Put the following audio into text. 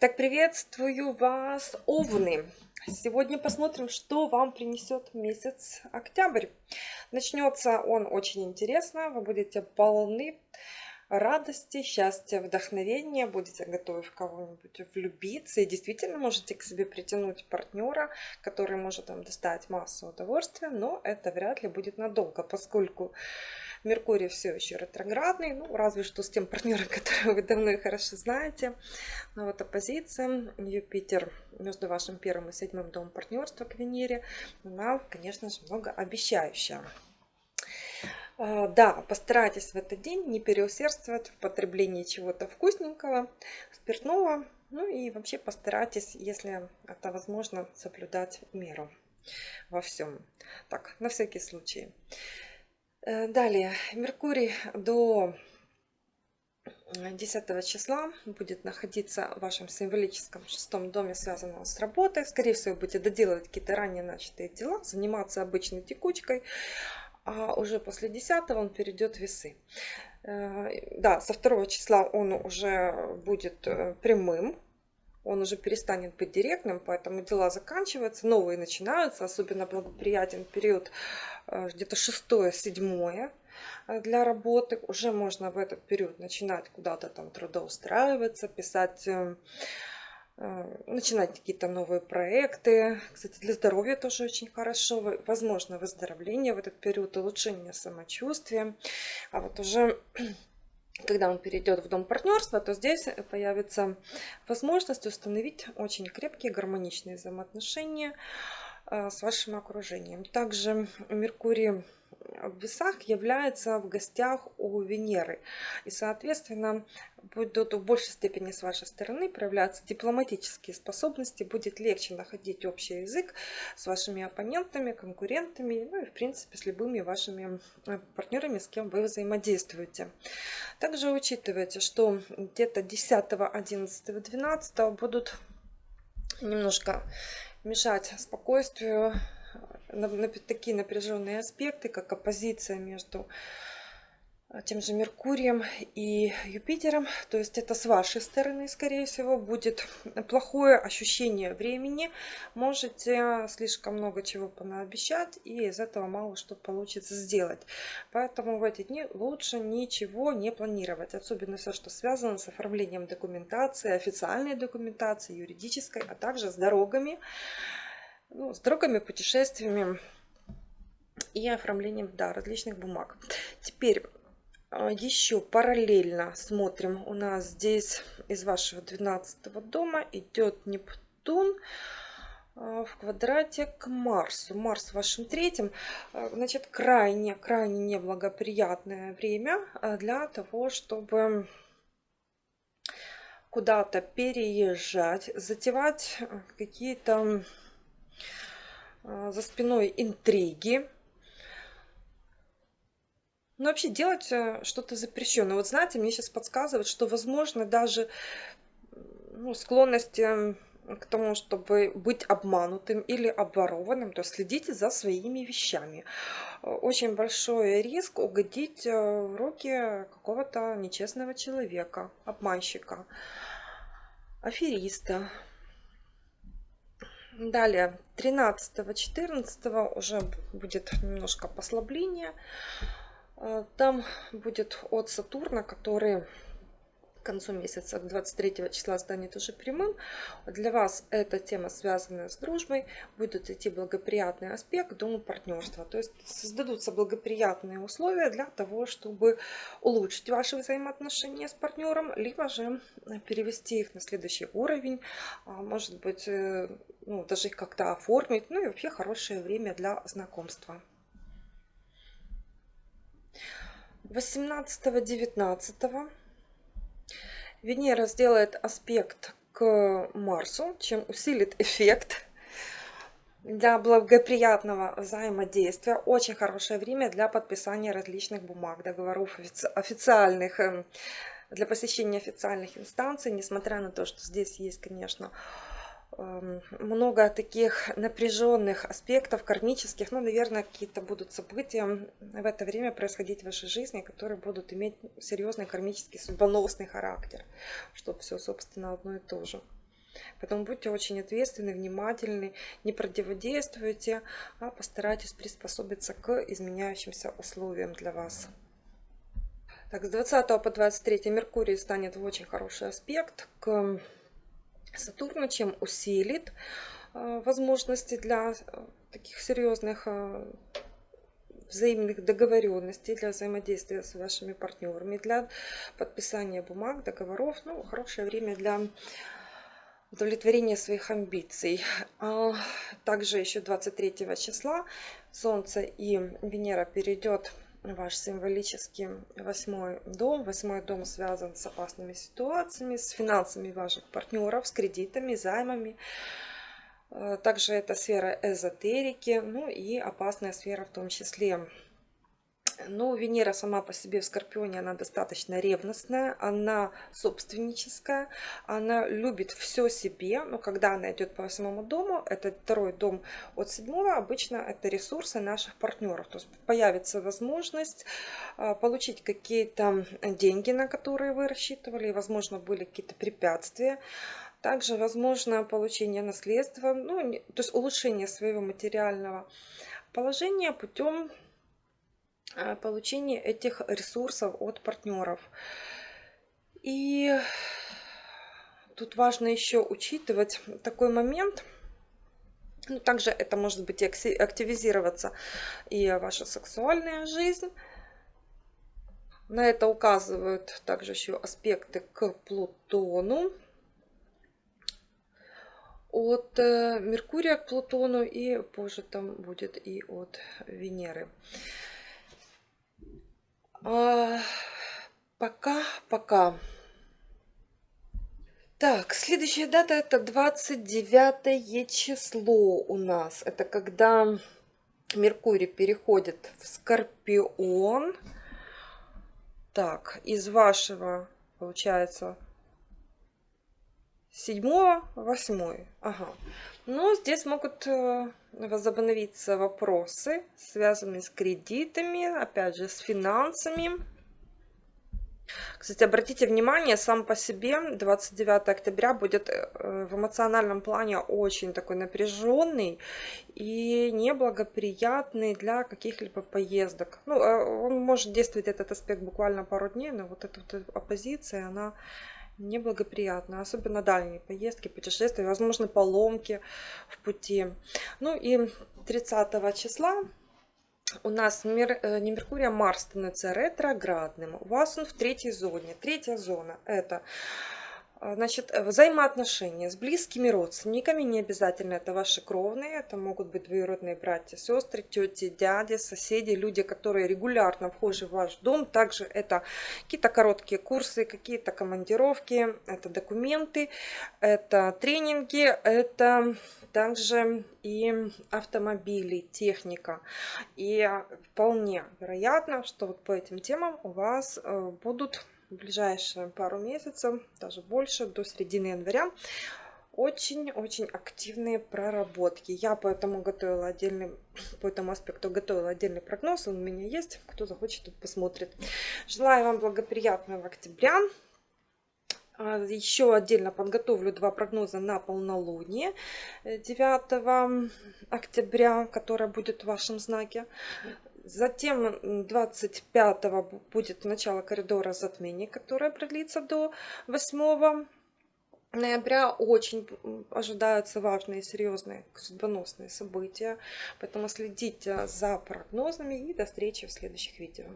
Так, приветствую вас, Овны! Сегодня посмотрим, что вам принесет месяц октябрь. Начнется он очень интересно, вы будете полны радости, счастья, вдохновения, будете готовы в кого-нибудь влюбиться и действительно можете к себе притянуть партнера, который может вам доставить массу удовольствия, но это вряд ли будет надолго, поскольку Меркурий все еще ретроградный, ну, разве что с тем партнером, которого вы давно и хорошо знаете. Но вот оппозиция Юпитер между вашим первым и седьмым домом партнерства к Венере, она, конечно же, многообещающая. А, да, постарайтесь в этот день не переусердствовать в потреблении чего-то вкусненького, спиртного. Ну и вообще постарайтесь, если это возможно, соблюдать меру во всем. Так, на всякий случай. Э, далее, Меркурий до 10 числа будет находиться в вашем символическом шестом доме, связанном с работой. Скорее всего, будете доделывать какие-то ранее начатые дела, заниматься обычной текучкой а уже после 10 он перейдет в весы. Э, да, со 2 числа он уже будет э, прямым, он уже перестанет быть директным, поэтому дела заканчиваются, новые начинаются, особенно благоприятен период э, где-то 6-7 для работы. Уже можно в этот период начинать куда-то там трудоустраиваться, писать начинать какие-то новые проекты. Кстати, для здоровья тоже очень хорошо. Возможно выздоровление в этот период, улучшение самочувствия. А вот уже когда он перейдет в дом партнерства, то здесь появится возможность установить очень крепкие гармоничные взаимоотношения э, с вашим окружением. Также Меркурий в весах является в гостях у Венеры. И, соответственно, будут в большей степени с вашей стороны проявляться дипломатические способности, будет легче находить общий язык с вашими оппонентами, конкурентами, ну и, в принципе, с любыми вашими э, партнерами, с кем вы взаимодействуете. Также учитывайте, что где-то 10, 11, 12 будут немножко мешать спокойствию такие напряженные аспекты, как оппозиция между а, тем же Меркурием и Юпитером. То есть это с вашей стороны, скорее всего, будет плохое ощущение времени. Можете слишком много чего понаобещать, и из этого мало что получится сделать. Поэтому в эти дни лучше ничего не планировать. Особенно все, что связано с оформлением документации, официальной документации, юридической, а также с дорогами ну, с дорогами, путешествиями и оформлением да, различных бумаг. Теперь а, еще параллельно смотрим. У нас здесь из вашего 12 дома идет Нептун а, в квадрате к Марсу. Марс в вашем третьем. А, значит, крайне, крайне неблагоприятное время для того, чтобы куда-то переезжать, затевать какие-то за спиной интриги. Ну, вообще делать э, что-то запрещенное. Вот знаете, мне сейчас подсказывают, что, возможно, даже ну, склонности к тому, чтобы быть обманутым или обворованным, то следите за своими вещами. Очень большой риск угодить э, в руки какого-то нечестного человека, обманщика, афериста. Далее, 13-14 уже будет немножко послабление. Э, там будет от Сатурна, который к концу месяца, 23 числа, станет уже прямым. Для вас эта тема, связанная с дружбой, будет идти благоприятный аспект к дому партнерства. То есть создадутся благоприятные условия для того, чтобы улучшить ваши взаимоотношения с партнером, либо же перевести их на следующий уровень, а, может быть, э, ну, даже их как-то оформить. Ну и вообще хорошее время для знакомства. 18-19 Венера сделает аспект к Марсу, чем усилит эффект для благоприятного взаимодействия. Очень хорошее время для подписания различных бумаг, договоров официальных, эм, для посещения официальных инстанций, несмотря на то, что здесь есть, конечно, много таких напряженных аспектов, кармических. Ну, наверное, какие-то будут события в это время происходить в вашей жизни, которые будут иметь серьезный кармический судьбоносный характер. Что все, собственно, одно и то же. Поэтому будьте очень ответственны, внимательны, не противодействуйте, а постарайтесь приспособиться к изменяющимся условиям для вас. Так, с 20 по 23 Меркурий станет в очень хороший аспект к Сатурну, чем усилит э, возможности для э, таких серьезных э, взаимных договоренностей, для взаимодействия с вашими партнерами, для подписания бумаг, договоров. Ну, хорошее время для удовлетворения своих амбиций. А также еще 23 числа Солнце и Венера перейдет ваш символический восьмой дом. Восьмой дом связан с опасными ситуациями, с финансами ваших партнеров, с кредитами, займами. Э, также это сфера эзотерики, ну и опасная сфера в том числе но Венера сама по себе в Скорпионе, она достаточно ревностная, она собственническая, она любит все себе, но когда она идет по восьмому дому, это второй дом от седьмого, обычно это ресурсы наших партнеров. То есть появится возможность а, получить какие-то деньги, на которые вы рассчитывали, возможно, были какие-то препятствия. Также возможно получение наследства, ну, то есть улучшение своего материального положения путем получение этих ресурсов от партнеров. И тут важно еще учитывать такой момент. Ну, также это может быть активизироваться и ваша сексуальная жизнь. На это указывают также еще аспекты к Плутону. От э, Меркурия к Плутону и позже там будет и от Венеры. Пока, пока. Так, следующая дата это 29 число у нас. Это когда Меркурий переходит в Скорпион. Так, из вашего, получается, седьмого, восьмой. Ага. Но здесь могут э, возобновиться вопросы, связанные с кредитами, опять же, с финансами. Кстати, обратите внимание, сам по себе 29 октября будет э, в эмоциональном плане очень такой напряженный и неблагоприятный для каких-либо поездок. Ну, э, он может действовать этот аспект буквально пару дней, но вот эта вот оппозиция, она неблагоприятно, особенно дальние поездки, путешествия, возможно, поломки в пути. Ну и 30 числа у нас мер, э, не Меркурий, а Марс становится ретроградным. У вас он в третьей зоне. Третья зона это Значит, э, взаимоотношения с близкими родственниками, не обязательно это ваши кровные, это могут быть двоюродные братья, сестры, тети, дяди, соседи, люди, которые регулярно вхожи в ваш дом. Также это какие-то короткие курсы, какие-то командировки, это документы, это тренинги, это также и автомобили, техника. И вполне вероятно, что вот по этим темам у вас э, будут ближайшие пару месяцев, даже больше, до середины января, очень-очень активные проработки. Я поэтому готовила отдельный, по этому аспекту готовила отдельный прогноз, он у меня есть, кто захочет, тут посмотрит. Желаю вам благоприятного октября. А, еще отдельно подготовлю два прогноза на полнолуние 9 октября, которое будет в вашем знаке. Затем 25 будет начало коридора затмений, которое продлится до 8 ноября. Очень ожидаются важные, серьезные, судьбоносные события. Поэтому следите за прогнозами и до встречи в следующих видео.